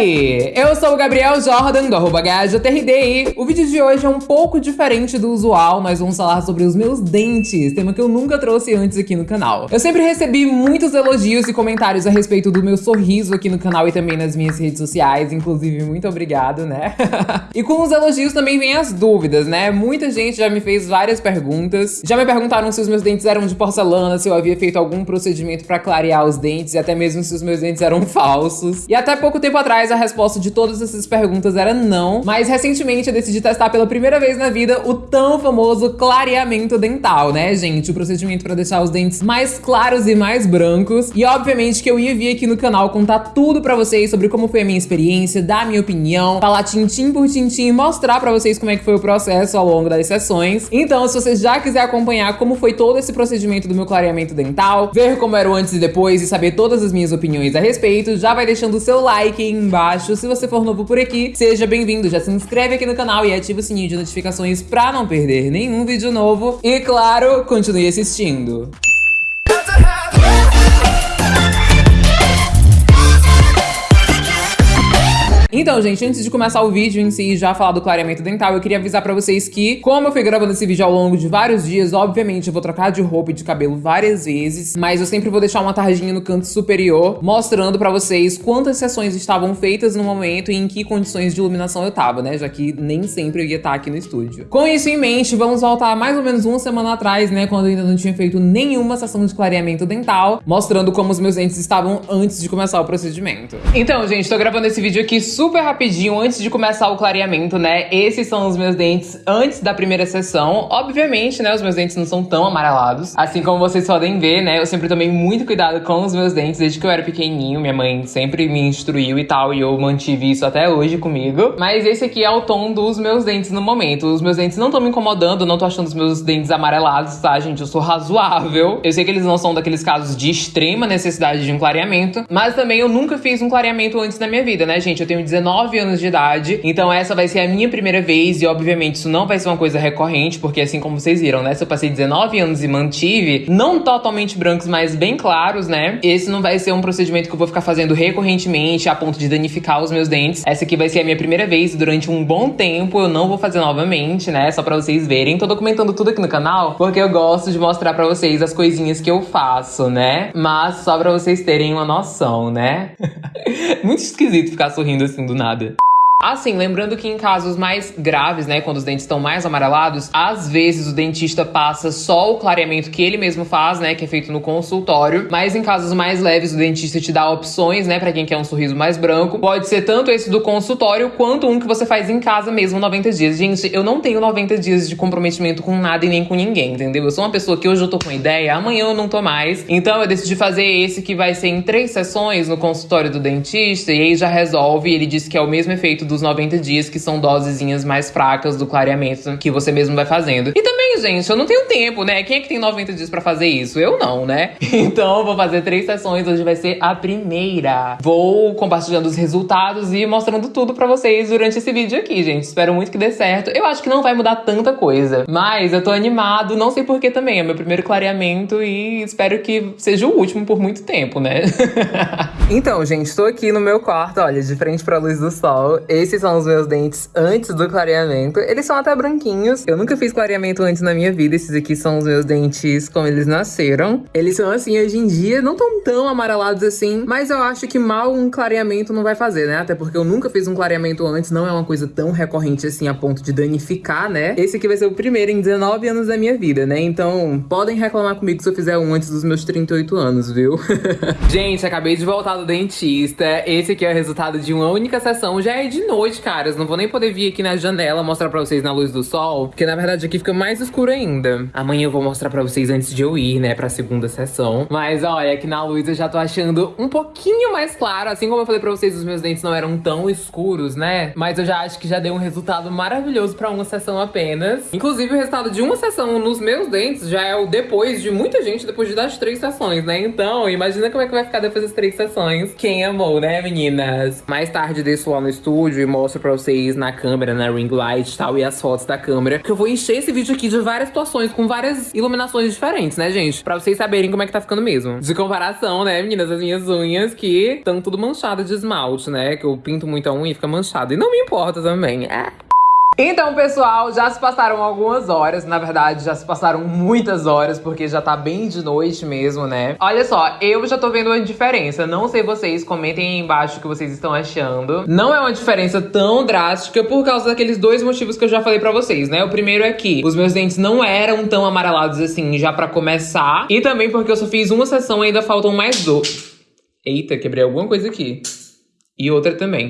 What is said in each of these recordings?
aí? Eu sou o Gabriel Jordan, do arroba. O vídeo de hoje é um pouco diferente do usual. Nós vamos falar sobre os meus dentes, tema que eu nunca trouxe antes aqui no canal. Eu sempre recebi muitos elogios e comentários a respeito do meu sorriso aqui no canal e também nas minhas redes sociais. Inclusive, muito obrigado, né? e com os elogios também vem as dúvidas, né? Muita gente já me fez várias perguntas. Já me perguntaram se os meus dentes eram de porcelana, se eu havia feito algum procedimento pra clarear os dentes e até mesmo se os meus dentes eram falsos. E até pouco tempo atrás a resposta de todas essas perguntas era não, mas recentemente eu decidi testar pela primeira vez na vida o tão famoso clareamento dental, né, gente? O procedimento para deixar os dentes mais claros e mais brancos. E obviamente que eu ia vir aqui no canal contar tudo pra vocês sobre como foi a minha experiência, dar minha opinião, falar tintim por tintim e mostrar pra vocês como é que foi o processo ao longo das sessões. Então, se você já quiser acompanhar como foi todo esse procedimento do meu clareamento dental, ver como era o antes e depois e saber todas as minhas opiniões a respeito, já vai deixando o seu like aí embaixo. Se você for novo por aqui, seja bem-vindo. Já se inscreve aqui no canal e ativa o sininho de notificações pra não perder nenhum vídeo novo. E claro, continue assistindo. Então, gente, antes de começar o vídeo em si e já falar do clareamento dental, eu queria avisar pra vocês que, como eu fui gravando esse vídeo ao longo de vários dias, obviamente eu vou trocar de roupa e de cabelo várias vezes, mas eu sempre vou deixar uma tarjinha no canto superior, mostrando pra vocês quantas sessões estavam feitas no momento e em que condições de iluminação eu tava, né? Já que nem sempre eu ia estar aqui no estúdio. Com isso em mente, vamos voltar mais ou menos uma semana atrás, né? Quando eu ainda não tinha feito nenhuma sessão de clareamento dental, mostrando como os meus dentes estavam antes de começar o procedimento. Então, gente, tô gravando esse vídeo aqui super rapidinho antes de começar o clareamento, né? Esses são os meus dentes antes da primeira sessão. Obviamente, né, os meus dentes não são tão amarelados. Assim como vocês podem ver, né, eu sempre tomei muito cuidado com os meus dentes desde que eu era pequenininho. Minha mãe sempre me instruiu e tal, e eu mantive isso até hoje comigo. Mas esse aqui é o tom dos meus dentes no momento. Os meus dentes não estão me incomodando, não tô achando os meus dentes amarelados, tá, gente? Eu sou razoável. Eu sei que eles não são daqueles casos de extrema necessidade de um clareamento, mas também eu nunca fiz um clareamento antes na minha vida, né, gente? Eu tenho 19 anos de idade. Então essa vai ser a minha primeira vez e obviamente isso não vai ser uma coisa recorrente, porque assim como vocês viram, né, se eu passei 19 anos e mantive, não totalmente brancos, mas bem claros, né? Esse não vai ser um procedimento que eu vou ficar fazendo recorrentemente a ponto de danificar os meus dentes. Essa aqui vai ser a minha primeira vez durante um bom tempo, eu não vou fazer novamente, né? Só pra vocês verem. Tô documentando tudo aqui no canal, porque eu gosto de mostrar pra vocês as coisinhas que eu faço, né? Mas só pra vocês terem uma noção, né? Muito esquisito ficar sorrindo assim do nada. Assim, lembrando que em casos mais graves, né, quando os dentes estão mais amarelados, às vezes o dentista passa só o clareamento que ele mesmo faz, né, que é feito no consultório, mas em casos mais leves o dentista te dá opções, né, para quem quer um sorriso mais branco. Pode ser tanto esse do consultório quanto um que você faz em casa mesmo 90 dias. Gente, eu não tenho 90 dias de comprometimento com nada e nem com ninguém, entendeu? Eu sou uma pessoa que hoje eu tô com ideia, amanhã eu não tô mais. Então eu decidi fazer esse que vai ser em três sessões no consultório do dentista e aí já resolve, ele disse que é o mesmo efeito dos 90 dias, que são dosezinhas mais fracas do clareamento que você mesmo vai fazendo. E também, gente, eu não tenho tempo, né? Quem é que tem 90 dias pra fazer isso? Eu não, né? Então eu vou fazer três sessões, hoje vai ser a primeira. Vou compartilhando os resultados e mostrando tudo pra vocês durante esse vídeo aqui, gente. Espero muito que dê certo. Eu acho que não vai mudar tanta coisa, mas eu tô animado, não sei porquê também. É meu primeiro clareamento e espero que seja o último por muito tempo, né? então, gente, tô aqui no meu quarto, olha, de frente pra luz do sol. Esses são os meus dentes antes do clareamento. Eles são até branquinhos. Eu nunca fiz clareamento antes na minha vida. Esses aqui são os meus dentes como eles nasceram. Eles são assim hoje em dia, não tão tão amarelados assim, mas eu acho que mal um clareamento não vai fazer, né? Até porque eu nunca fiz um clareamento antes, não é uma coisa tão recorrente assim a ponto de danificar, né? Esse aqui vai ser o primeiro em 19 anos da minha vida, né? Então, podem reclamar comigo se eu fizer um antes dos meus 38 anos, viu? Gente, acabei de voltar do dentista. Esse aqui é o resultado de uma única sessão. Já é de noite, caras. Não vou nem poder vir aqui na janela mostrar pra vocês na luz do sol, porque na verdade aqui fica mais escuro ainda. Amanhã eu vou mostrar pra vocês antes de eu ir, né, pra segunda sessão. Mas olha, aqui na luz eu já tô achando um pouquinho mais claro. Assim como eu falei pra vocês, os meus dentes não eram tão escuros, né? Mas eu já acho que já deu um resultado maravilhoso pra uma sessão apenas. Inclusive, o resultado de uma sessão nos meus dentes já é o depois de muita gente, depois de das três sessões, né? Então, imagina como é que vai ficar depois das três sessões. Quem amou, né, meninas? Mais tarde desço lá no estúdio vídeo e mostro pra vocês na câmera, na ring light e tal, e as fotos da câmera. Que eu vou encher esse vídeo aqui de várias situações, com várias iluminações diferentes, né, gente? Pra vocês saberem como é que tá ficando mesmo. De comparação, né, meninas, as minhas unhas que estão tudo manchadas de esmalte, né? Que eu pinto muito a unha e fica manchado. E não me importa também. É. Então, pessoal, já se passaram algumas horas, na verdade, já se passaram muitas horas, porque já tá bem de noite mesmo, né? Olha só, eu já tô vendo uma diferença, não sei vocês, comentem aí embaixo o que vocês estão achando. Não é uma diferença tão drástica por causa daqueles dois motivos que eu já falei pra vocês, né? O primeiro é que os meus dentes não eram tão amarelados assim já pra começar, e também porque eu só fiz uma sessão e ainda faltam mais dois. Eita, quebrei alguma coisa aqui. E outra também.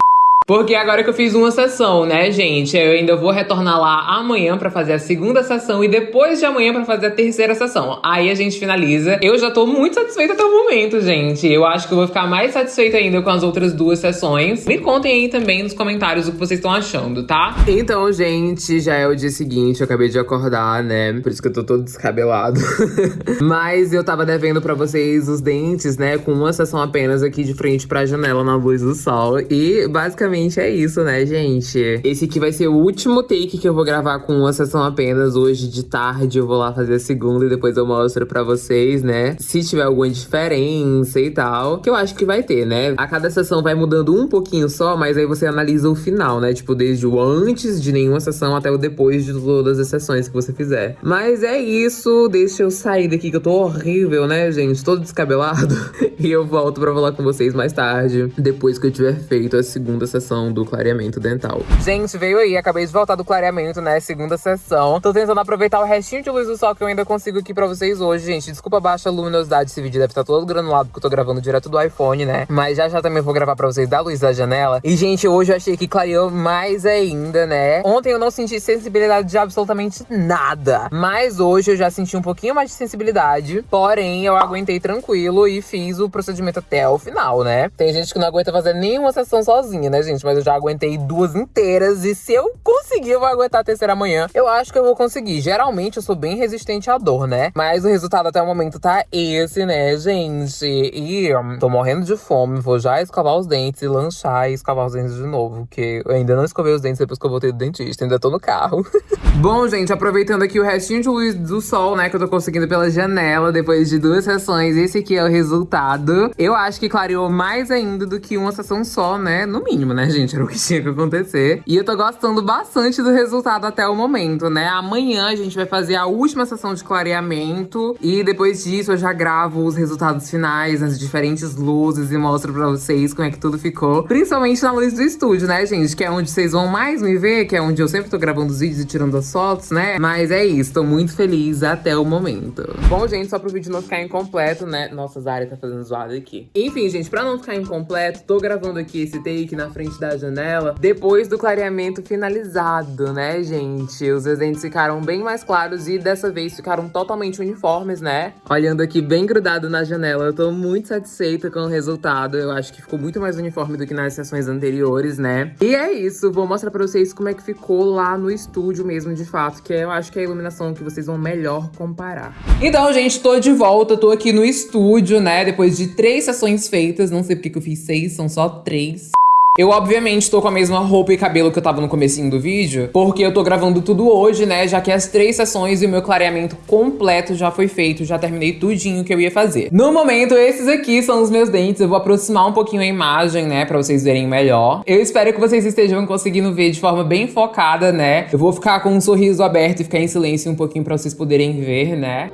Porque agora que eu fiz uma sessão, né, gente? Eu ainda vou retornar lá amanhã pra fazer a segunda sessão e depois de amanhã pra fazer a terceira sessão. Aí a gente finaliza. Eu já tô muito satisfeita até o momento, gente. Eu acho que eu vou ficar mais satisfeita ainda com as outras duas sessões. Me contem aí também nos comentários o que vocês estão achando, tá? Então, gente, já é o dia seguinte. Eu acabei de acordar, né? Por isso que eu tô todo descabelado. Mas eu tava devendo pra vocês os dentes, né? Com uma sessão apenas aqui de frente pra janela na luz do sol. E basicamente basicamente é isso, né, gente? Esse aqui vai ser o último take que eu vou gravar com uma sessão apenas. Hoje de tarde eu vou lá fazer a segunda e depois eu mostro pra vocês, né? Se tiver alguma diferença e tal. Que eu acho que vai ter, né? A cada sessão vai mudando um pouquinho só, mas aí você analisa o final, né? Tipo, desde o antes de nenhuma sessão até o depois de todas as sessões que você fizer. Mas é isso. Deixa eu sair daqui que eu tô horrível, né, gente? Todo descabelado. e eu volto pra falar com vocês mais tarde, depois que eu tiver feito a segunda sessão sessão do clareamento dental. Gente, veio aí, acabei de voltar do clareamento, né? Segunda sessão. Tô tentando aproveitar o restinho de luz do sol que eu ainda consigo aqui pra vocês hoje, gente. Desculpa a baixa luminosidade, esse vídeo deve estar todo granulado porque eu tô gravando direto do iPhone, né? Mas já já também vou gravar pra vocês da luz da janela. E, gente, hoje eu achei que clareou mais ainda, né? Ontem eu não senti sensibilidade de absolutamente nada. Mas hoje eu já senti um pouquinho mais de sensibilidade. Porém, eu aguentei tranquilo e fiz o procedimento até o final, né? Tem gente que não aguenta fazer nenhuma sessão sozinha, né, gente? Gente, mas eu já aguentei duas inteiras. E se eu conseguir, eu vou aguentar a terceira amanhã. Eu acho que eu vou conseguir. Geralmente eu sou bem resistente à dor, né? Mas o resultado até o momento tá esse, né, gente? E tô morrendo de fome. Vou já escovar os dentes e lanchar e escovar os dentes de novo. Porque eu ainda não escovei os dentes depois que eu voltei do dentista. Ainda tô no carro. Bom, gente, aproveitando aqui o restinho de luz do sol, né, que eu tô conseguindo pela janela depois de duas sessões. Esse aqui é o resultado. Eu acho que clareou mais ainda do que uma sessão só, né? No mínimo, né, gente? Era o que tinha que acontecer. E eu tô gostando bastante do resultado até o momento, né? Amanhã a gente vai fazer a última sessão de clareamento. E depois disso eu já gravo os resultados finais, as diferentes luzes e mostro pra vocês como é que tudo ficou. Principalmente na luz do estúdio, né, gente? Que é onde vocês vão mais me ver, que é onde eu sempre tô gravando os vídeos e tirando as fotos, né? Mas é isso, tô muito feliz até o momento. Bom, gente, só pro vídeo não ficar incompleto, né? Nossa, Zara tá fazendo zoada aqui. Enfim, gente, pra não ficar incompleto, tô gravando aqui esse take na da janela depois do clareamento finalizado, né, gente? Os dentes ficaram bem mais claros e dessa vez ficaram totalmente uniformes, né? Olhando aqui bem grudado na janela, eu tô muito satisfeita com o resultado. Eu acho que ficou muito mais uniforme do que nas sessões anteriores, né? E é isso, vou mostrar pra vocês como é que ficou lá no estúdio mesmo, de fato, que eu acho que é a iluminação que vocês vão melhor comparar. Então, gente, tô de volta, tô aqui no estúdio, né, depois de três sessões feitas, não sei porque que eu fiz seis, são só três. Eu, obviamente, tô com a mesma roupa e cabelo que eu tava no comecinho do vídeo, porque eu tô gravando tudo hoje, né, já que as três sessões e o meu clareamento completo já foi feito, já terminei tudinho que eu ia fazer. No momento, esses aqui são os meus dentes, eu vou aproximar um pouquinho a imagem, né, pra vocês verem melhor. Eu espero que vocês estejam conseguindo ver de forma bem focada, né. Eu vou ficar com um sorriso aberto e ficar em silêncio um pouquinho pra vocês poderem ver, né.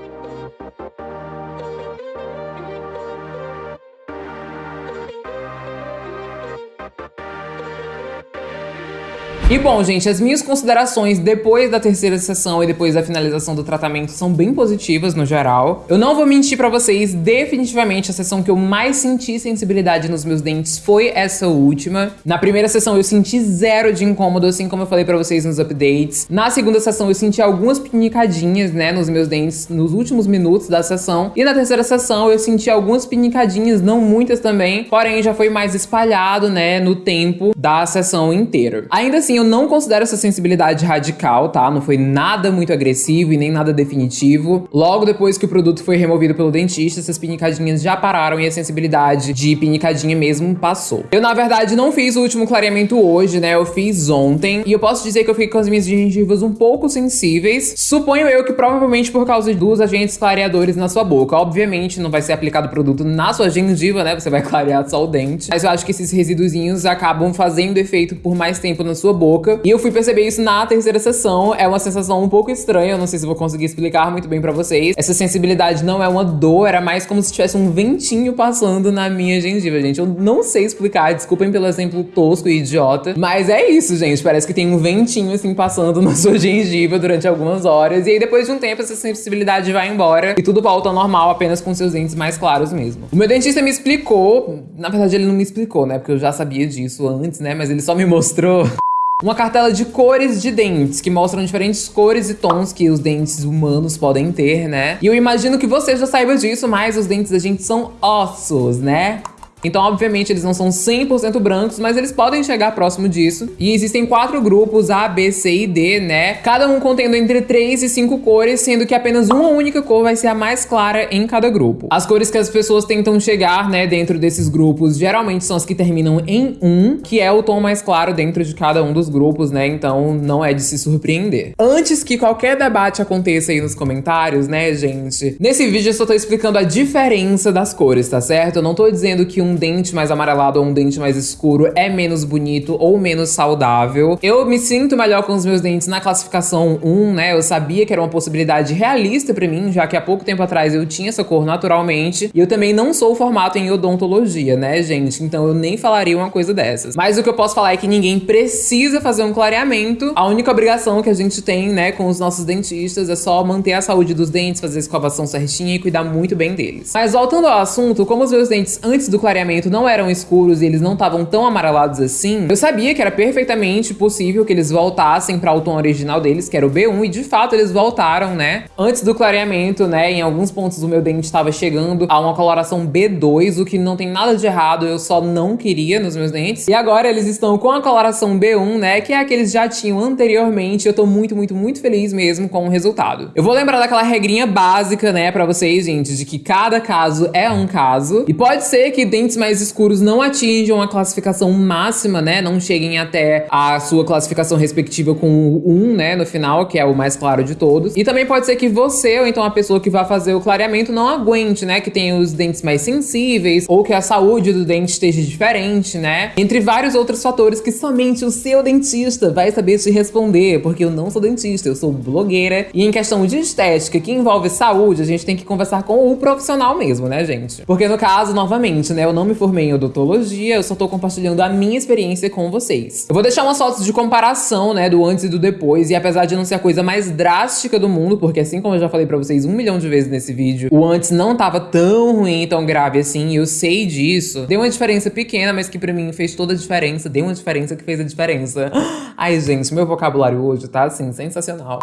E bom, gente, as minhas considerações depois da terceira sessão e depois da finalização do tratamento são bem positivas no geral. Eu não vou mentir pra vocês, definitivamente a sessão que eu mais senti sensibilidade nos meus dentes foi essa última. Na primeira sessão eu senti zero de incômodo, assim como eu falei pra vocês nos updates. Na segunda sessão eu senti algumas pinicadinhas, né, nos meus dentes nos últimos minutos da sessão. E na terceira sessão eu senti algumas pinicadinhas, não muitas também, porém já foi mais espalhado, né, no tempo da sessão inteira. Ainda assim, assim, eu não considero essa sensibilidade radical, tá? Não foi nada muito agressivo e nem nada definitivo. Logo depois que o produto foi removido pelo dentista, essas pinicadinhas já pararam e a sensibilidade de pinicadinha mesmo passou. Eu, na verdade, não fiz o último clareamento hoje, né? Eu fiz ontem. E eu posso dizer que eu fiquei com as minhas gengivas um pouco sensíveis. Suponho eu que provavelmente por causa dos agentes clareadores na sua boca. Obviamente, não vai ser aplicado o produto na sua gengiva, né? Você vai clarear só o dente. Mas eu acho que esses resíduozinhos acabam fazendo efeito por mais tempo na sua boca. E eu fui perceber isso na terceira sessão. É uma sensação um pouco estranha. Eu não sei se vou conseguir explicar muito bem pra vocês. Essa sensibilidade não é uma dor, era mais como se tivesse um ventinho passando na minha gengiva, gente. Eu não sei explicar, desculpem pelo exemplo tosco e idiota. Mas é isso, gente. Parece que tem um ventinho assim passando na sua gengiva durante algumas horas. E aí, depois de um tempo, essa sensibilidade vai embora e tudo volta ao normal, apenas com seus dentes mais claros mesmo. O meu dentista me explicou, na verdade, ele não me explicou, né? Porque eu já sabia disso antes, né? Mas ele só me mostrou uma cartela de cores de dentes, que mostram diferentes cores e tons que os dentes humanos podem ter, né? E eu imagino que você já saiba disso, mas os dentes da gente são ossos, né? Então, obviamente, eles não são 100% brancos, mas eles podem chegar próximo disso. E existem quatro grupos, A, B, C e D, né? Cada um contendo entre 3 e 5 cores, sendo que apenas uma única cor vai ser a mais clara em cada grupo. As cores que as pessoas tentam chegar, né, dentro desses grupos, geralmente são as que terminam em 1, que é o tom mais claro dentro de cada um dos grupos, né? Então, não é de se surpreender. Antes que qualquer debate aconteça aí nos comentários, né, gente? Nesse vídeo eu só tô explicando a diferença das cores, tá certo? Eu não tô dizendo que um dente mais amarelado ou um dente mais escuro é menos bonito ou menos saudável. Eu me sinto melhor com os meus dentes na classificação 1, né? Eu sabia que era uma possibilidade realista pra mim, já que há pouco tempo atrás eu tinha essa cor naturalmente. E eu também não sou formato em odontologia, né, gente? Então eu nem falaria uma coisa dessas. Mas o que eu posso falar é que ninguém precisa fazer um clareamento. A única obrigação que a gente tem, né, com os nossos dentistas é só manter a saúde dos dentes, fazer a escovação certinha e cuidar muito bem deles. Mas voltando ao assunto, como os meus dentes antes do clareamento clareamento não eram escuros e eles não estavam tão amarelados assim, eu sabia que era perfeitamente possível que eles voltassem para o tom original deles, que era o B1, e de fato eles voltaram, né? Antes do clareamento, né, em alguns pontos do meu dente estava chegando a uma coloração B2, o que não tem nada de errado, eu só não queria nos meus dentes. E agora eles estão com a coloração B1, né, que é a que eles já tinham anteriormente. Eu tô muito, muito, muito feliz mesmo com o resultado. Eu vou lembrar daquela regrinha básica, né, para vocês, gente, de que cada caso é um caso. E pode ser que dentes tons mais escuros não atinjam a classificação máxima, né? Não cheguem até a sua classificação respectiva com o 1, né? No final, que é o mais claro de todos. E também pode ser que você, ou então a pessoa que vai fazer o clareamento, não aguente, né? Que tenha os dentes mais sensíveis, ou que a saúde do dente esteja diferente, né? Entre vários outros fatores que somente o seu dentista vai saber te responder, porque eu não sou dentista, eu sou blogueira. E em questão de estética, que envolve saúde, a gente tem que conversar com o profissional mesmo, né, gente? Porque no caso, novamente, né? Eu não me formei em odontologia, eu só tô compartilhando a minha experiência com vocês. Eu vou deixar umas fotos de comparação, né, do antes e do depois, e apesar de não ser a coisa mais drástica do mundo, porque assim como eu já falei pra vocês um milhão de vezes nesse vídeo, o antes não tava tão ruim, tão grave assim, e eu sei disso. Deu uma diferença pequena, mas que pra mim fez toda a diferença, deu uma diferença que fez a diferença. Ai, gente, meu vocabulário hoje tá, assim, sensacional.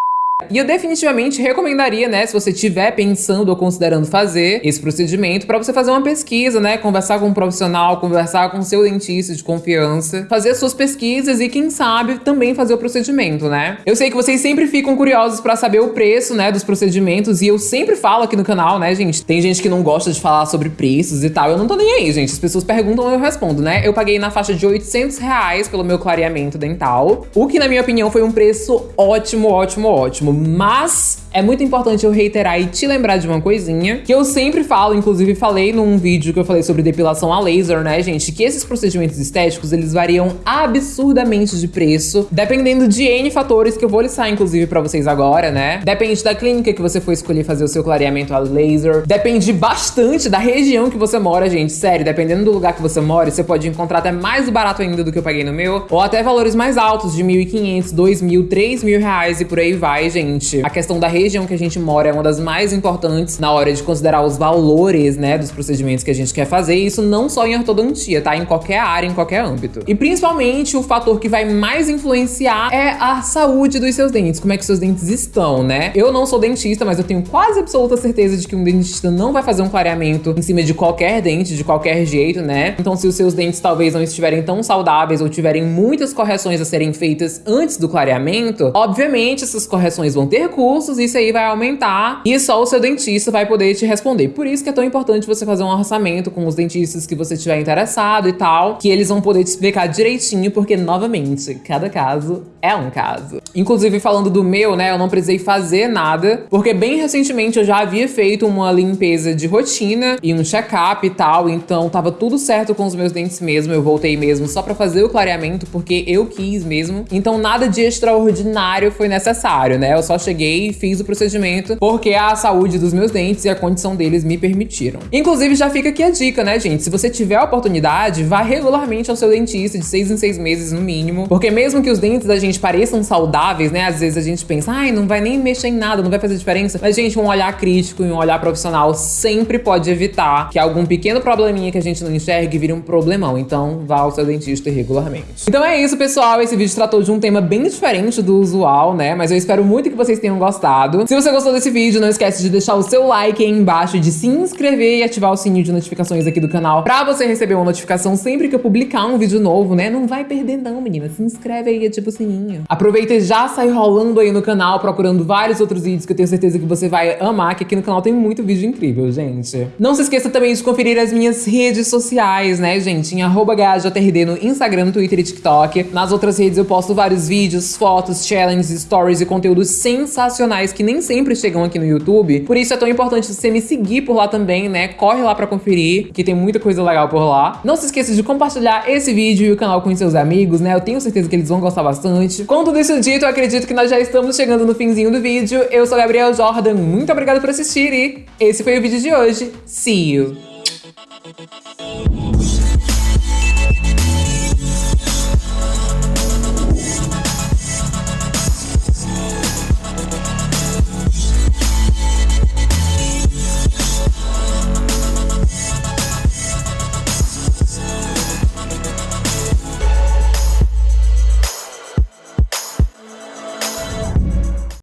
E eu definitivamente recomendaria, né, se você estiver pensando ou considerando fazer esse procedimento, para você fazer uma pesquisa, né, conversar com um profissional, conversar com seu dentista de confiança, fazer as suas pesquisas e quem sabe também fazer o procedimento, né? Eu sei que vocês sempre ficam curiosos para saber o preço, né, dos procedimentos e eu sempre falo aqui no canal, né, gente? Tem gente que não gosta de falar sobre preços e tal. Eu não tô nem aí, gente. As pessoas perguntam, eu respondo, né? Eu paguei na faixa de 800 reais pelo meu clareamento dental, o que na minha opinião foi um preço ótimo, ótimo, ótimo mas é muito importante eu reiterar e te lembrar de uma coisinha que eu sempre falo, inclusive falei num vídeo que eu falei sobre depilação a laser, né, gente? Que esses procedimentos estéticos eles variam absurdamente de preço, dependendo de N fatores que eu vou listar, inclusive, pra vocês agora, né? Depende da clínica que você for escolher fazer o seu clareamento a laser, depende bastante da região que você mora, gente. Sério, dependendo do lugar que você mora, você pode encontrar até mais barato ainda do que eu paguei no meu, ou até valores mais altos de 1.500, 2.000, 3.000 reais e por aí vai, gente? A questão da região que a gente mora é uma das mais importantes na hora de considerar os valores, né, dos procedimentos que a gente quer fazer. E isso não só em ortodontia, tá? Em qualquer área, em qualquer âmbito. E principalmente o fator que vai mais influenciar é a saúde dos seus dentes, como é que seus dentes estão, né? Eu não sou dentista, mas eu tenho quase absoluta certeza de que um dentista não vai fazer um clareamento em cima de qualquer dente, de qualquer jeito, né? Então, se os seus dentes talvez não estiverem tão saudáveis ou tiverem muitas correções a serem feitas antes do clareamento, obviamente essas correções vão ter custos, isso aí vai aumentar e só o seu dentista vai poder te responder. Por isso que é tão importante você fazer um orçamento com os dentistas que você tiver interessado e tal, que eles vão poder te explicar direitinho, porque novamente, cada caso é um caso. Inclusive, falando do meu, né, eu não precisei fazer nada, porque bem recentemente eu já havia feito uma limpeza de rotina e um check-up e tal, então tava tudo certo com os meus dentes mesmo, eu voltei mesmo só pra fazer o clareamento, porque eu quis mesmo. Então nada de extraordinário foi necessário, né? Eu só cheguei e fiz o procedimento porque a saúde dos meus dentes e a condição deles me permitiram. Inclusive, já fica aqui a dica, né, gente? Se você tiver a oportunidade, vá regularmente ao seu dentista de seis em seis meses no mínimo, porque mesmo que os dentes da gente pareçam saudáveis, né? Às vezes a gente pensa, ai, não vai nem mexer em nada, não vai fazer diferença. Mas, gente, um olhar crítico e um olhar profissional sempre pode evitar que algum pequeno probleminha que a gente não enxergue vire um problemão. Então, vá ao seu dentista regularmente. Então é isso, pessoal. Esse vídeo tratou de um tema bem diferente do usual, né? Mas eu espero muito que vocês tenham gostado. Se você gostou desse vídeo, não esquece de deixar o seu like aí embaixo, de se inscrever e ativar o sininho de notificações aqui do canal pra você receber uma notificação sempre que eu publicar um vídeo novo, né? Não vai perder não, menina. Se inscreve aí, ativa o sininho. Aproveita e já sai rolando aí no canal, procurando vários outros vídeos que eu tenho certeza que você vai amar, que aqui no canal tem muito vídeo incrível, gente. Não se esqueça também de conferir as minhas redes sociais, né, gente? Em arroba no Instagram, Twitter e TikTok. Nas outras redes eu posto vários vídeos, fotos, challenges, stories e conteúdos sensacionais que nem sempre chegam aqui no YouTube. Por isso é tão importante você me seguir por lá também, né? Corre lá pra conferir, que tem muita coisa legal por lá. Não se esqueça de compartilhar esse vídeo e o canal com seus amigos, né? Eu tenho certeza que eles vão gostar bastante. Com tudo isso dito, eu acredito que nós já estamos chegando no finzinho do vídeo. Eu sou Gabriel Jordan, muito obrigada por assistir e esse foi o vídeo de hoje. See you!